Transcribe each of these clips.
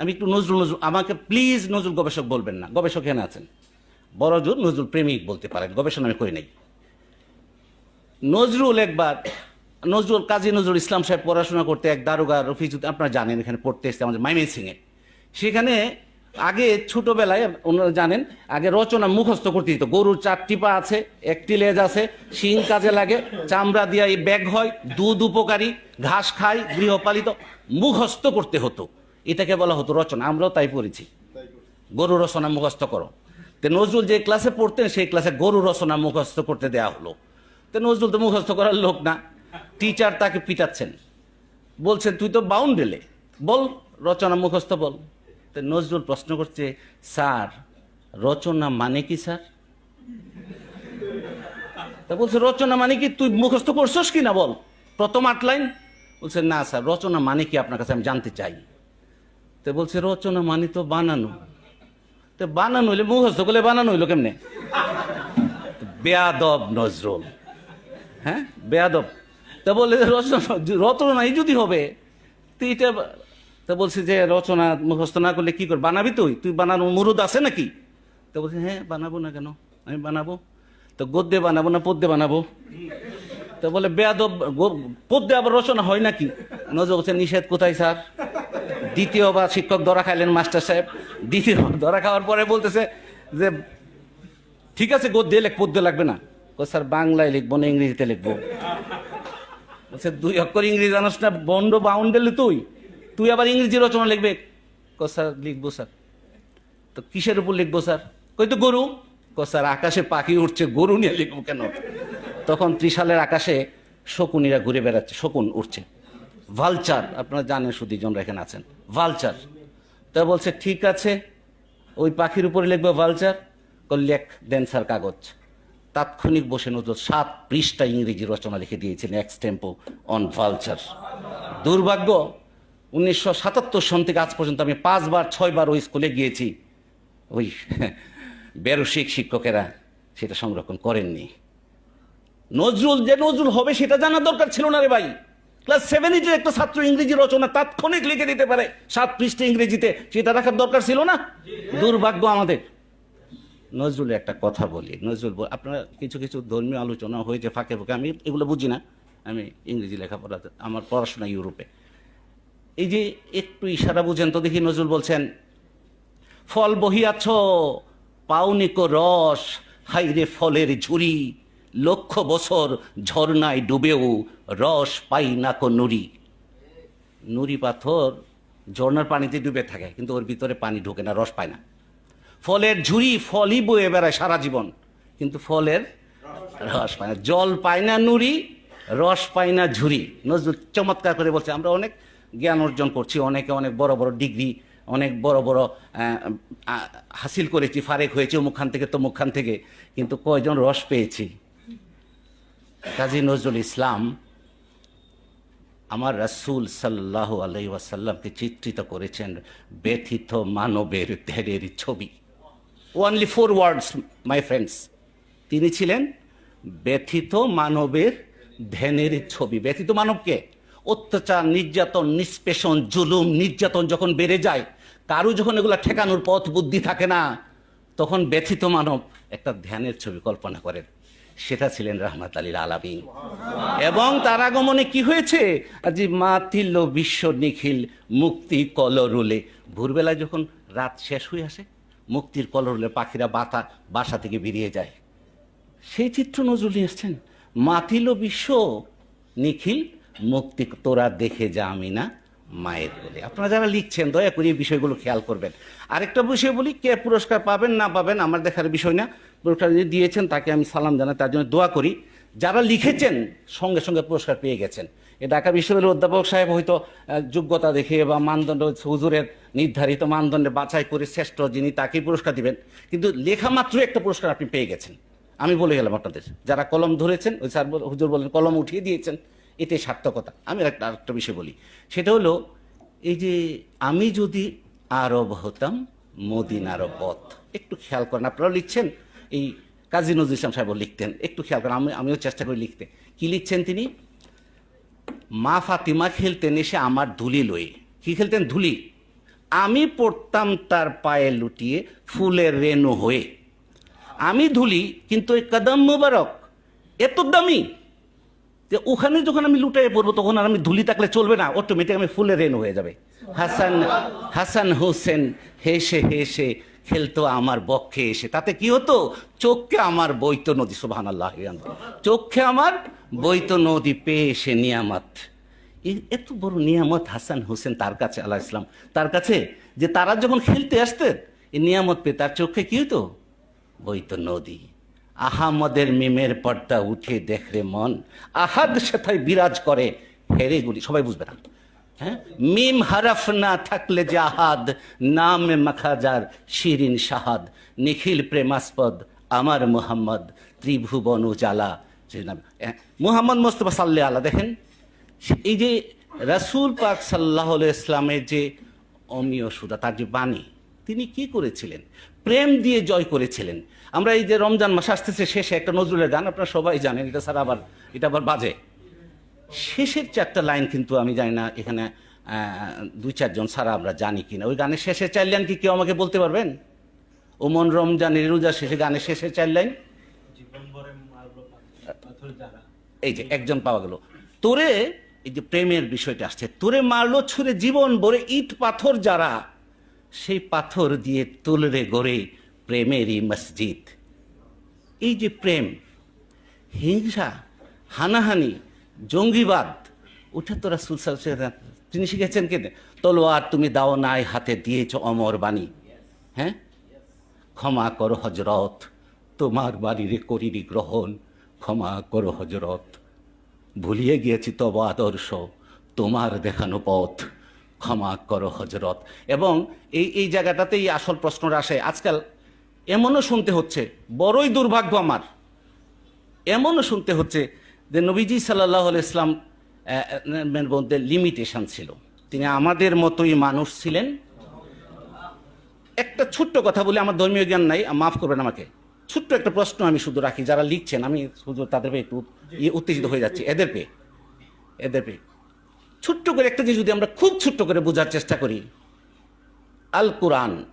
আমি একটু নজরুল নজরুল আমাকে প্লিজ নজরুল গবেষক বলবেন না। গবেষক এখানে আছেন। বড় জোর নজরুল প্রেমিক বলতে পারেন, গবেষণা আমি করি নাই। নজরুল একবার, নজরুল কাজী নজরুল ইসলাম সাহেব পড়াশোনা করতে এক দারোগা রফিজুদ আপনারা জানেন এখানে পড়তে এসছে আমাদের মাইমেনসিংয়ে সেখানে আগে ছোটবেলায়, ওনারা জানেন, আগে রচনা মুখস্থ করতে দিত। গরুর চারটি পা আছে, একটি লেজ আছে, শিং কাজে লাগে, চামড়া দিয়া ব্যাগ হয়, দুধ উপকারী, ঘাস খায় গৃহপালিত, মুখস্থ করতে হতো। এটাকে বলা হতো রচনা আমরাও তাই পড়েছি। গরু রচনা মুখস্থ করো। তো নজরুল যে ক্লাসে পড়তেন সেই ক্লাসে গরু রচনা মুখস্থ করতে দেয়া হলো। তো নজরুল তো মুখস্থ করার লোক না। টিচার তাকে পিটাচ্ছেন। বলছেন তুই তো বাউন্ডেলে বল রচনা মুখস্থ বল। তো নজরুল প্রশ্ন করছে স্যার রচনা মানে কি স্যার? তা বলছে রচনা মানে কি? তুই মুখস্থ করছস কি না বল? প্রথম আট লাইন? বলছে না স্যার রচনা মানে কি আপনার কাছে আমি জানতে চাই। তো বলছে, রচনা মানে তো বানানো। তো বানানো হইলে মুখস্থ করলে বানানো হইল কেমনে? বেয়াদব নজরুল। হ্যাঁ? বেয়াদব। তা বলে রচনা রচনাই যদি হবে তুই এটা তা বলছে যে, রচনা মুখস্থ না করলে কি কর, বানাবি তুই? তুই বানানো মুরুদ আছে নাকি? তো বলছে হ্যাঁ বানাবো না কেন? আমি বানাবো। তো গদ্যে বানাবো না পদ্যে বানাবো? তো বলে, বেয়াদব পদ্যে আবার রচনা হয় নাকি? নজর বলছে নিষেধ কোথায়, স্যার? দ্বিতীয়বার শিক্ষক ধরা খাইলেন মাস্টার সাহেব। দ্বিতীয় ধরা খাওয়ার পরে বলতেছে যে, ঠিক আছে, গদ্যে লেখ পদ্যে লাগবে না। স্যার, বাংলায় লিখব না, ইংরেজিতে লিখব। বলছে, দুই অক্ষর ইংরেজি জানাস না, বন্ড বাউন্ডেলে তুই। তুই আবার ইংরেজি রচনা লিখবে। ক, স্যার, লিখব, স্যার। তো কিসের উপর লিখব, স্যার? কই তো গরু? স্যার, আকাশে পাখি উঠছে গরু নিয়ে লিখব কেন? তখন ত্রিশালের আকাশে শকুনিরা ঘুরে বেড়াচ্ছে, শকুন উঠছে ভালচার, আপনারা জানেন সুদীজনরা এখানে আছেন। ভালচার। তা বলছে, ঠিক আছে, ওই পাখির উপরে লিখব ভালচার লেখ স্যার কাগজ। তাৎক্ষণিক বসে নজর সাত পৃষ্ঠা ইংরেজি রচনা লিখে দিয়েছিলেন এক্সটেম্পো অন ভালচার দুর্ভাগ্য, উনিশশো সাতাত্তর সন থেকে আজ পর্যন্ত আমি পাঁচবার, ছয়বার ওই স্কুলে গিয়েছি। ওই বেরসিক শিক্ষকেরা সেটা সংরক্ষণ করেননি। নজরুল, যে নজরুল হবে সেটা জানার দরকার ছিল না রে ভাই। ক্লাস সেভেন এইটের একটা ছাত্র ইংরেজি রচনা তাৎক্ষণিক লিখে দিতে পারে, সাত পৃষ্ঠে ইংরেজিতে, সেটা রাখার দরকার ছিল না? দুর্ভাগ্য আমাদের। নজরুলের একটা কথা বলি। নজরুল আপনারা কিছু কিছু ধর্মীয় আলোচনা হয়েছে ফাঁকে ফাঁকে, আমি এগুলো বুঝি না। আমি ইংরেজি লেখাপড়া, আমার পড়াশোনা ইউরোপে। এই যে একটু ইশারা বুঝেন তো দেখি নজরুল বলছেন, ফল বহিয়াছ পাউনিক রস, হাইরে ফলের ঝুরি লক্ষ বছর ঝর্ণায় ডুবেও রস পাই না কো নুরি নুরি পাথর ঝর্ণার পানিতে ডুবে থাকে, কিন্তু ওর ভিতরে পানি ঢোকে না, রস পায় না। ফলের ঝুড়ি ফলই বয়ে বেড়ায় সারা জীবন, কিন্তু ফলের রস পায় না। জল পায় না নুরি রস পায় না ঝুড়ি। নজরুল চমৎকার করে বলছে, আমরা অনেক জ্ঞান অর্জন করছি, অনেকে অনেক বড় বড় ডিগ্রি, অনেক বড় বড় হাসিল করেছি, ফারেক হয়েছে অমুকখান থেকে তো তমুকখান থেকে, কিন্তু কয়জন রস পেয়েছি? কাজী নজরুল ইসলাম আমার রাসূল সাল্লাহ আলাই ওয়াসাল্লামকে চিত্রিত করেছেন ব্যথিত মানবের ধ্যানের ছবি। Only four words my friends তিনি ছিলেন ব্যথিত মানবের ধ্যানের ছবি। ব্যথিত মানবকে অত্যাচার, নির্যাতন, নিষ্পেষণ, জুলুম, নির্যাতন যখন বেড়ে যায়, কারও যখন এগুলো ঠেকানোর পথ বুদ্ধি থাকে না, তখন ব্যথিত মানব একটা ধ্যানের ছবি কল্পনা করেন। সেটা ছিলেন রহমত আলীর আলামিন। এবং তার আগমনে কি হয়েছে? আজি মাতিল বিশ্ব নিখিল মুক্তি কলরুলে। ভোরবেলায় যখন রাত শেষ হয়ে আসে, মুক্তির কলরুলে পাখিরা বাতা, বাসা থেকে বেরিয়ে যায়। সেই চিত্র নজরুল এসছেন মাতিল বিশ্ব নিখিল মুক্তি তোরা দেখে যা আমি না মায়ের বলে। আপনারা যারা লিখছেন, দয়া করে এই বিষয়গুলো খেয়াল করবেন। আরেকটা বিষয় বলি, কে পুরস্কার পাবেন না পাবেন, আমার দেখার বিষয় না। পুরস্কার দিয়েছেন, তাকে আমি সালাম জানাই, তার জন্য দোয়া করি। যারা লিখেছেন, সঙ্গে সঙ্গে পুরস্কার পেয়ে গেছেন। এ ঢাকা বিশ্ববিদ্যালয়ের অধ্যাপক সাহেব হয়তো যোগ্যতা দেখে বা মানদণ্ড হুজুরের নির্ধারিত মানদণ্ডে বাছাই করে শ্রেষ্ঠ যিনি তাকেই পুরস্কার দিবেন। কিন্তু লেখা মাত্রই একটা পুরস্কার আপনি পেয়ে গেছেন। আমি বলে গেলাম আপনাদের, যারা কলম ধরেছেন, ওই স্যার হুজুর বলেন কলম উঠিয়ে দিয়েছেন, এটাই সার্থকতা। আমি একটা, আরেকটা বিষয় বলি। সেটা হলো, এই যে আমি যদি আরব হতাম মদিনার পথ। একটু খেয়াল করেন, আপনারাও লিখছেন এই কাজী নজরুল ইসলাম সাহেব লিখতেন। একটু খেয়াল করেন, আমি আমিও চেষ্টা করি লিখতে। কি লিখছেন তিনি? মা ফাতিমা খেলতেন এসে আমার ধুলি লয়ে। কি খেলতেন? ধুলি। আমি পড়তাম তার পায়ে লুটিয়ে ফুলের রেণু হয়ে। আমি ধুলি, কিন্তু ওই কদম মুবারক এত দামি যে ওখানে যখন আমি লুটাই পড়ব, তখন আর আমি ধুলি থাকলে চলবে না অটোমেটিক আমি ফুলের রেণু হয়ে যাবে। হাসান হাসান হোসেন হেসে হেসে খেলতো আমার বক্ষে এসে। তাতে কি হতো? চোখে আমার বৈত নদী সুবহান আল্লাহ চোখে আমার বইতো নদী পেয়ে এসে নিয়ামত এত বড় নিয়ামত হাসান হোসেন তার কাছে আল্লাহ ইসলাম তার কাছে, যে তারা যখন খেলতে আসতেন, এই নিয়ামত পেয়ে তার চোখে কি হতো বইতো নদী। আহামদের মিমের পর্দা উঠে দেখরে মন। আহাদ সেথায় বিরাজ করে, হেরে গুলি। সবাই বুঝবে না। মিম হারাফ না থাকলে জাহাদ নাম মাখাজার শিরিন শাহাদ নিখিল প্রেমাস্পদ আমার মুহাম্মদ ত্রিভুবন উজালা মুহাম্মদ মোস্তফা সাল্লে আলা দেখেন এই যে রাসূল পাক সাল্লাহ ইসলামের যে অমীয় সুরা তার যে বাণী, তিনি কি করেছিলেন? প্রেম দিয়ে জয় করেছিলেন। আমরা এই যে রমজান মাস আসতেছে, শেষে একটা নজরুলের গান, আপনারা সবাই জানেন, এটা স্যার আবার, এটা আবার বাজে। শেষের চারটা লাইন কিন্তু আমি জানি না এখানে দুই চারজন ছাড়া আমরা জানি কিনা। ওই গানের শেষের চার লাইন কি কেউ আমাকে বলতে পারবেন? ওমন রমজানের রোজা শেষে গানের শেষের চার লাইন? এই যে একজন পাওয়া গেল। তোরে, এই যে প্রেমের বিষয়টা আসছে, তোরে মারলো ছুঁড়ে জীবন ভরে ইট পাথর যারা, সেই পাথর দিয়ে তুলরে গড়ে প্রেমেরই মসজিদ। এই যে প্রেম, হিংসা, হানাহানি জঙ্গিবাদ। ওটা তো রাসুল তিনি শিখেছেন কে? তলোয়ার তুমি দাও নাই, হাতে দিয়েছ অমর বাণী। হ্যাঁ? ক্ষমা করো হজরত তোমার বাড়িরে করিনি গ্রহণ। ক্ষমা করো হজরত ভুলিয়ে গিয়েছি তব আদর্শ, তোমার দেখানো পথ। ক্ষমা করো হজরত এবং এই এই জায়গাটাতেই আসল প্রশ্নটা আসে, আজকাল এমনও শুনতে হচ্ছে, বড়ই দুর্ভাগ্য আমার। এমনও শুনতে হচ্ছে যে নবীজি সাল্লাহ ইসলাম মধ্যে লিমিটেশন ছিল। তিনি আমাদের মতোই মানুষ ছিলেন। একটা ছোট্ট কথা বলে আমার ধর্মীয় জ্ঞান নাই মাফ করবেন আমাকে। ছোট্ট একটা প্রশ্ন আমি শুধু রাখি যারা লিখছেন আমি শুধু তাদের পেয়ে একটু ইয়ে উত্তেজিত হয়ে যাচ্ছি। এদের পেয়ে এদের পেয়ে। ছোট্ট করে একটা জিনিস যদি আমরা খুব ছোট্ট করে বোঝার চেষ্টা করি আল কোরআন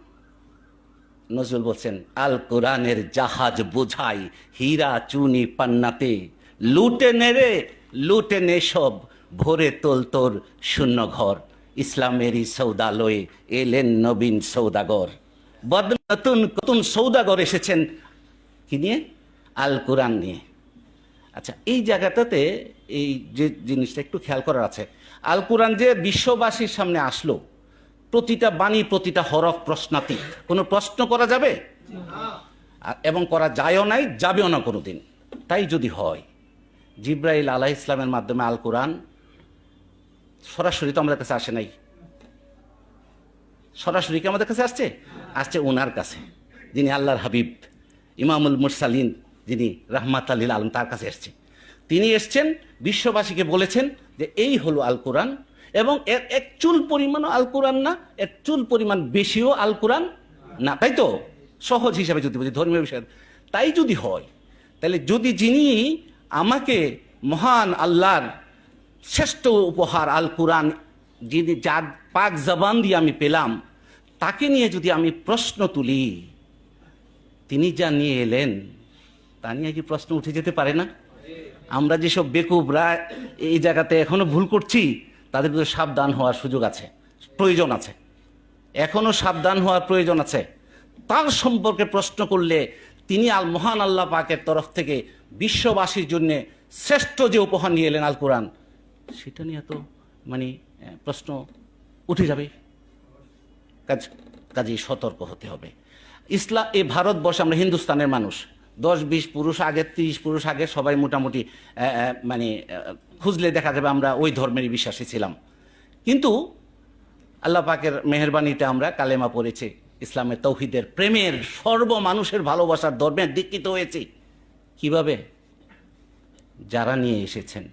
নজরুল বলছেন আল কোরআনের জাহাজ বোঝাই হীরা চুনি পান্নাতে। লুটে নেরে লুটে নে সব। ভোরে তোল তোর শূন্য ঘর। ইসলামেরই সৌদালয়ে এলেন নবীন সৌদাগর। বদ নতুন নতুন সৌদাগর এসেছেন। কি নিয়ে? আল কোরআন নিয়ে। আচ্ছা এই জায়গাটাতে এই যে জিনিসটা একটু খেয়াল করার আছে। আল কোরআন যে বিশ্ববাসীর সামনে আসলো প্রতিটা বাণী প্রতিটা হরফ প্রশ্নাতীত। কোনো প্রশ্ন করা যাবে? আর- এবং করা যায়ও নাই যাবেও না কোনোদিন। তাই যদি হয় জিব্রাইল আলাহ ইসলামের মাধ্যমে আল কোরআন, সরাসরি তো আমাদের কাছে আসে নাই। সরাসরি কি আমাদের কাছে আসছে? আসছে ওনার কাছে, যিনি আল্লাহর হাবিব, ইমামুল মুরসালিন, যিনি রাহমাত আলীল আলম তার কাছে এসছে। তিনি এসছেন, বিশ্ববাসীকে বলেছেন যে এই হলো আল কোরআন এবং এর এক চুল পরিমাণও আল কোরআন না এক চুল পরিমাণ বেশিও আল কোরআন না, তাই তো? সহজ হিসাবে যদি বুঝি ধর্মীয় বিষয়। তাই যদি হয়, তাহলে যদি যিনি আমাকে মহান আল্লাহর শ্রেষ্ঠ উপহার আল কোরআন যিনি যার পাক জবান দিয়ে আমি পেলাম, তাকে নিয়ে যদি আমি প্রশ্ন তুলি, তিনি যা নিয়ে এলেন, তা নিয়ে কি প্রশ্ন উঠে যেতে পারে না? আমরা যেসব বেকুবরা এই জায়গাতে এখনও ভুল করছি, তাদের কিন্তু সাবধান হওয়ার সুযোগ আছে, প্রয়োজন আছে। এখনও সাবধান হওয়ার প্রয়োজন আছে। তার সম্পর্কে প্রশ্ন করলে তিনি আল মহান আল্লাহ পাকের তরফ থেকে বিশ্ববাসীর জন্য শ্রেষ্ঠ যে উপহার নিয়ে এলেন আল কোরআন, সেটা নিয়ে তো মানে প্রশ্ন উঠে যাবে। কাজ, কাজেই সতর্ক হতে হবে। ইসলাম এই ভারতবর্ষে আমরা হিন্দুস্তানের মানুষ। দশ, বিশ পুরুষ আগে, তিরিশ পুরুষ আগে সবাই মোটামুটি মানে খুঁজলে দেখা যাবে আমরা ওই ধর্মেরই বিশ্বাসী ছিলাম। কিন্তু আল্লাহ পাকের মেহরবানিতে আমরা কালেমা পড়েছি, ইসলামের তৌহিদের প্রেমের সর্ব মানুষের ভালোবাসার ধর্মের দীক্ষিত হয়েছি। কীভাবে? যারা নিয়ে এসেছেন।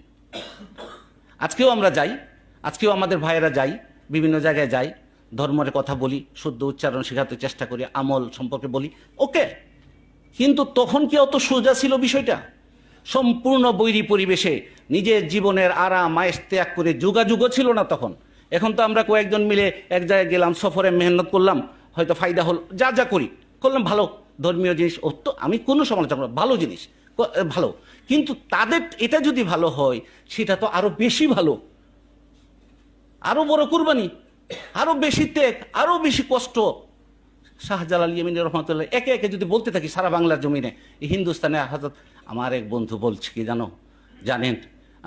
আজকেও আমরা যাই, আজকেও আমাদের ভাইয়েরা যাই, বিভিন্ন জায়গায় যাই, ধর্মের কথা বলি, শুদ্ধ উচ্চারণ শেখাতে চেষ্টা করি, আমল সম্পর্কে বলি, ওকে? কিন্তু তখন কি অত সোজা ছিল বিষয়টা? সম্পূর্ণ বৈরী পরিবেশে নিজের জীবনের আরাম আয়েস ত্যাগ করে যোগাযোগও ছিল না তখন। এখন তো আমরা কয়েকজন মিলে এক জায়গায় গেলাম, সফরে মেহনত করলাম, হয়তো ফায়দা হল, যা যা করি, করলাম, ভালো। ধর্মীয় জিনিস অত্য, আমি কোনো সমালোচনা ভালো জিনিস ভালো। কিন্তু তাদের এটা যদি ভালো হয়, সেটা তো আরও বেশি ভালো। আরও বড় কুরবানি, আরও বেশি ত্যাগ, আরও বেশি কষ্ট। শাহজালাল ইয়েমিন রহমতুল্লাহ, একে একে যদি বলতে থাকি সারা বাংলার জমিনে হিন্দুস্তানে হাজত আমার এক বন্ধু বলছে, কি জানো? জানেন?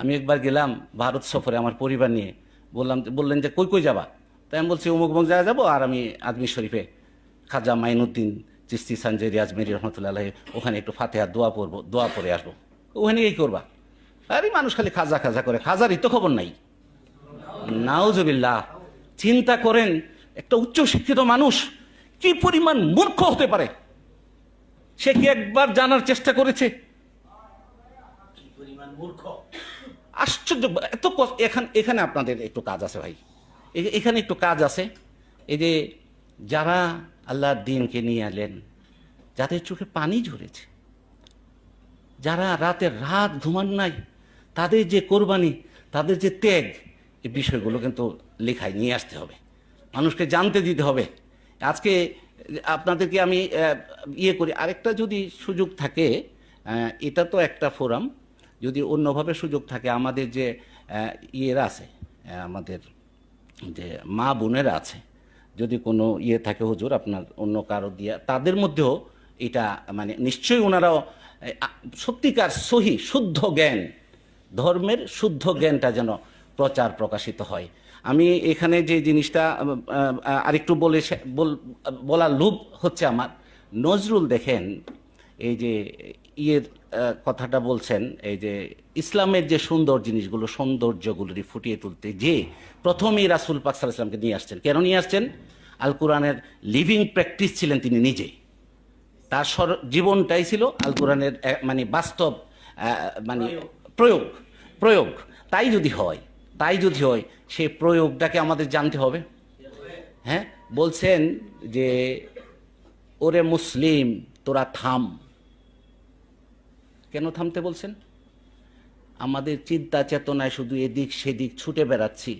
আমি একবার গেলাম ভারত সফরে আমার পরিবার নিয়ে। বললাম, বললেন যে, কই কই যাবা? তাই আমি বলছি, অমুক অমুক জায়গায় যাব আর আমি আজমির শরীফে খাজা মাইনুদ্দিন চিস্তি সঞ্জয় আজমেরি রহমতুল্লাহ ওখানে একটু ফাতেহা দোয়া পড়ব দোয়া পরে আসব। ওখানে এই করবা? আরে মানুষ খালি খাজা খাজা করে খাজারই তো খবর নাই। নাউজবিল্লাহ চিন্তা করেন একটা উচ্চ শিক্ষিত মানুষ কি পরিমাণ মূর্খ হতে পারে? সে কি একবার জানার চেষ্টা করেছে? মূর্খ? আশ্চর্য এত এখানে এখানে আপনাদের একটু কাজ আছে ভাই। এখানে একটু কাজ আছে। এই যে যারা আল্লাহর দিনকে নিয়ে এলেন, যাদের চোখে পানি ঝরেছে। যারা রাতের রাত ঘুমান নাই, তাদের যে কোরবানি, তাদের যে ত্যাগ এই বিষয়গুলো কিন্তু লেখায় নিয়ে আসতে হবে। মানুষকে জানতে দিতে হবে। আজকে আপনাদেরকে আমি ইয়ে করি। আরেকটা যদি সুযোগ থাকে এটা তো একটা ফোরাম। যদি অন্যভাবে সুযোগ থাকে, আমাদের যে ইয়েরা আছে আমাদের যে মা বোনেরা আছে যদি কোনো ইয়ে থাকে হুজুর, আপনার অন্য কারও দিয়া, তাদের মধ্যেও এটা মানে নিশ্চয়ই ওনারাও সত্যিকার সহি, শুদ্ধ জ্ঞান, ধর্মের শুদ্ধ জ্ঞানটা যেন প্রচার প্রকাশিত হয়। আমি এখানে যে জিনিসটা আরেকটু বল- বলার লোভ হচ্ছে আমার। নজরুল দেখেন, এই যে ইয়ের কথাটা বলছেন এই যে ইসলামের যে সুন্দর জিনিসগুলো সৌন্দর্যগুলি ফুটিয়ে তুলতে যে প্রথমেই রাসুল পাক সাল্লাহ ইসলামকে নিয়ে আসছেন। কেন নিয়ে আসছেন? আল কোরআনের লিভিং প্র্যাকটিস ছিলেন তিনি নিজে তার সর- জীবনটাই ছিল আল কোরআনের মানে বাস্তব মানে প্রয়োগ। প্রয়োগ তাই যদি হয় তাই যদি হয় সেই প্রয়োগটাকে আমাদের জানতে হবে। হ্যাঁ? বলছেন যে ওরে মুসলিম তোরা থাম। কেন থামতে বলছেন? আমাদের চিন্তা চেতনায় শুধু এদিক সেদিক ছুটে বেড়াচ্ছি।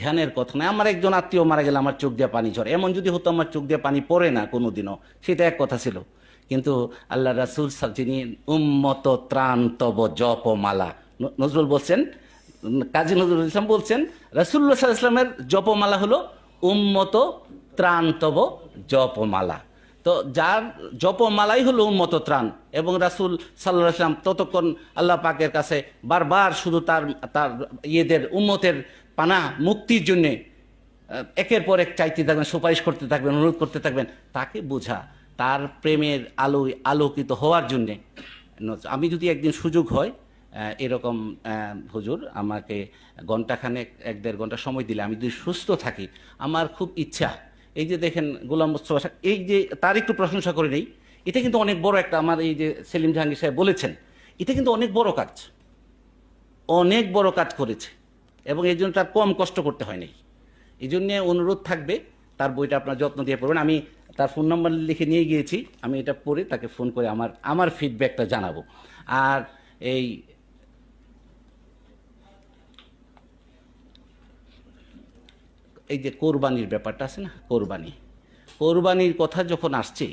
ধ্যানের কথা নয়, আমার একজন আত্মীয় মারা গেলে আমার চোখ দিয়ে পানি ঝরে। এমন যদি হতো আমার চোখ দিয়ে পানি পড়ে না কোনোদিনও, সেটা এক কথা ছিল। কিন্তু আল্লাহ রাসুল যিনি উম্মত ত্রাণ তব জপ মালা নজরুল বলছেন, কাজী নজরুল ইসলাম বলছেন রাসুল্লাহ সাল্লাহ ইসলামের জপমালা হলো উম্মত ত্রাণ তব জপমালা তো যার জপমালাই হলো উন্মত ত্রাণ। এবং রাসুল সাল্লাহ আসলাম ততক্ষণ আল্লাহ পাকের কাছে বারবার শুধু তার তার ইয়েদের উন্মতের পানা মুক্তির জন্যে একের পর এক চাইতে থাকবেন, সুপারিশ করতে থাকবেন, অনুরোধ করতে থাকবেন। তাকে বোঝা, তার প্রেমের আলোয় আলোকিত হওয়ার জন্যে। আমি যদি একদিন সুযোগ হয় এরকম হুজুর, আমাকে ঘন্টাখানেক এক দেড় ঘণ্টা সময় দিলে আমি যদি সুস্থ থাকি, আমার খুব ইচ্ছা। এই যে দেখেন গোলাম মোস্তফা এই যে তার একটু প্রশংসা করে নেই, এটা কিন্তু অনেক বড় একটা আমার এই যে সেলিম জাহাঙ্গীর সাহেব বলেছেন, এটা কিন্তু অনেক বড় কাজ, অনেক বড় কাজ করেছে এবং এই জন্য তার কম কষ্ট করতে হয় নাই এই জন্যে অনুরোধ থাকবে, তার বইটা আপনার যত্ন দিয়ে পড়বেন। আমি তার ফোন নাম্বার লিখে নিয়ে গিয়েছি, আমি এটা পড়ে তাকে ফোন করে আমার আমার ফিডব্যাকটা জানাব। আর এই এই যে কোরবানির ব্যাপারটা আছে না কোরবানি। কোরবানির কথা যখন আসছে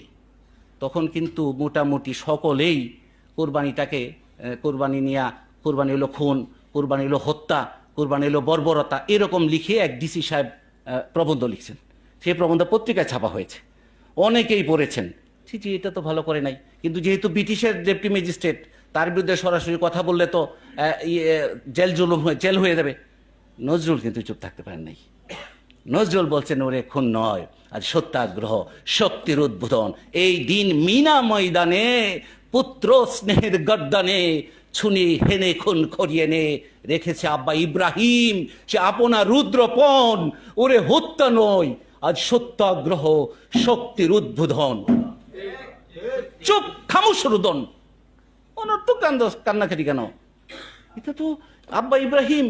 তখন কিন্তু মোটামুটি সকলেই কোরবানিটাকে কোরবানি নিয়া কোরবানি হলো খুন কোরবানি হলো হত্যা কোরবানি হলো বর্বরতা এরকম লিখে এক ডিসি সাহেব প্রবন্ধ লিখছেন। সেই প্রবন্ধ পত্রিকায় ছাপা হয়েছে। অনেকেই পড়েছেন। ছি এটা তো ভালো করে নাই। কিন্তু যেহেতু ব্রিটিশের ডেপুটি ম্যাজিস্ট্রেট তার বিরুদ্ধে সরাসরি কথা বললে তো ইয়ে, জেল জুলুম হয়ে জেল হয়ে যাবে। নজরুল কিন্তু চুপ থাকতে পারেন নাই। নজরুল বলছেন, ওরে খুন নয়, আজ সত্যাগ্রহ, শক্তির উদ্বোধন। এই দিন মিনা ময়দানে, পুত্র স্নেহের গদ্দানে ছুনি হেনে খুন করিয়ে নে। রেখেছে আব্বা ইব্রাহিম, সে আপনার রুদ্রপণ, ওরে হত্যা নয়, আজ সত্যাগ্রহ, শক্তির উদ্বোধন। চুপ, খামোশ রুদন। অনর্থক কান্দ, কান্নাকাটি কেন? এটা তো আব্বা ইব্রাহিম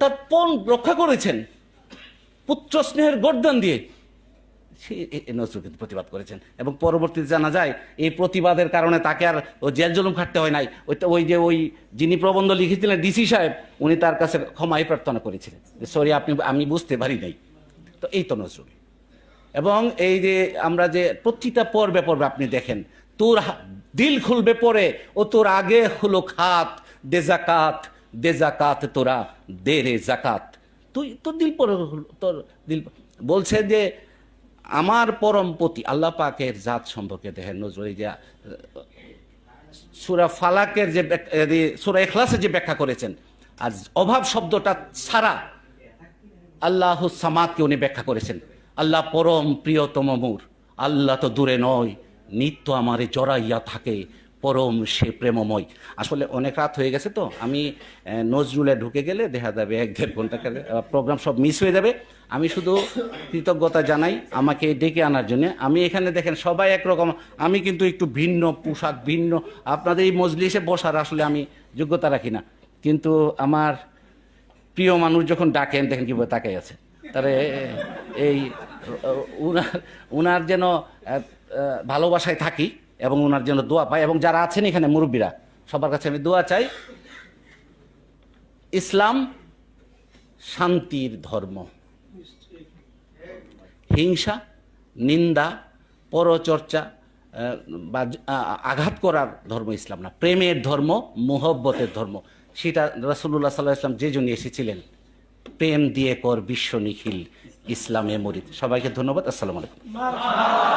তার পণ রক্ষা করেছেন। পুত্র স্নেহের গর্দান দিয়ে। সে নজরুল কিন্তু প্রতিবাদ করেছেন। এবং পরবর্তীতে জানা যায়, এই প্রতিবাদের কারণে তাকে আর ও জেল জুলুম খাটতে হয় নাই। ওই ওই যে ওই যিনি প্রবন্ধ লিখেছিলেন ডিসি সাহেব, উনি তার কাছে ক্ষমাই প্রার্থনা করেছিলেন যে, সরি, আপনি, আমি বুঝতে পারি নাই। তো এই তো নজরুল। এবং এই যে আমরা যে প্রতিটা পর্বে পর্বে আপনি দেখেন, তোর দিল খুলবে পরে, ও তোর আগে হলো খাত, দে জাকাত দে জাকাত তোরা, দে রে জাকাত। তুই, তোর দিল পরে তোর দিল বলছে যে, আমার পরম পতি, আল্লাহ পাকের জাত সম্পর্কে দেখেন নজরুল যে সুরা ফালাকের যে সুরা এখলাসের যে ব্যাখ্যা করেছেন, আর অভাব শব্দটা ছাড়া আল্লাহ সামাদকে উনি ব্যাখ্যা করেছেন। আল্লাহ পরম প্রিয়তম মোর, আল্লাহ তো দূরে নয়, নিত্য আমারে জড়াইয়া থাকে পরম সে প্রেমময়। আসলে অনেক রাত হয়ে গেছে তো, আমি নজরুলে ঢুকে গেলে দেখা যাবে এক দেড় ঘণ্টা প্রোগ্রাম সব মিস হয়ে যাবে। আমি শুধু কৃতজ্ঞতা জানাই আমাকে ডেকে আনার জন্য। আমি এখানে দেখেন সবাই একরকম, আমি কিন্তু একটু ভিন্ন পোশাক, ভিন্ন, আপনাদের এই মজলিসে বসার আসলে আমি যোগ্যতা রাখি না। কিন্তু আমার প্রিয় মানুষ যখন ডাকেন, দেখেন কীভাবে তাকাই আছে। তারে, এই উনার উনার যেন ভালোবাসায় থাকি এবং ওনার জন্য দোয়া পাই এবং যারা আছেন এখানে মুরব্বীরা, সবার কাছে আমি দোয়া চাই। ইসলাম শান্তির ধর্ম। হিংসা, নিন্দা, পরচর্চা বা আঘাত করার ধর্ম ইসলাম না। প্রেমের ধর্ম, মোহব্বতের ধর্ম। সেটা রাসুল্লাহ সাল্লাহ ইসলাম যে জন্য এসেছিলেন। প্রেম দিয়ে কর বিশ্ব নিখিল ইসলামে মরিদ সবাইকে ধন্যবাদ। আসসালামু আলাইকুম।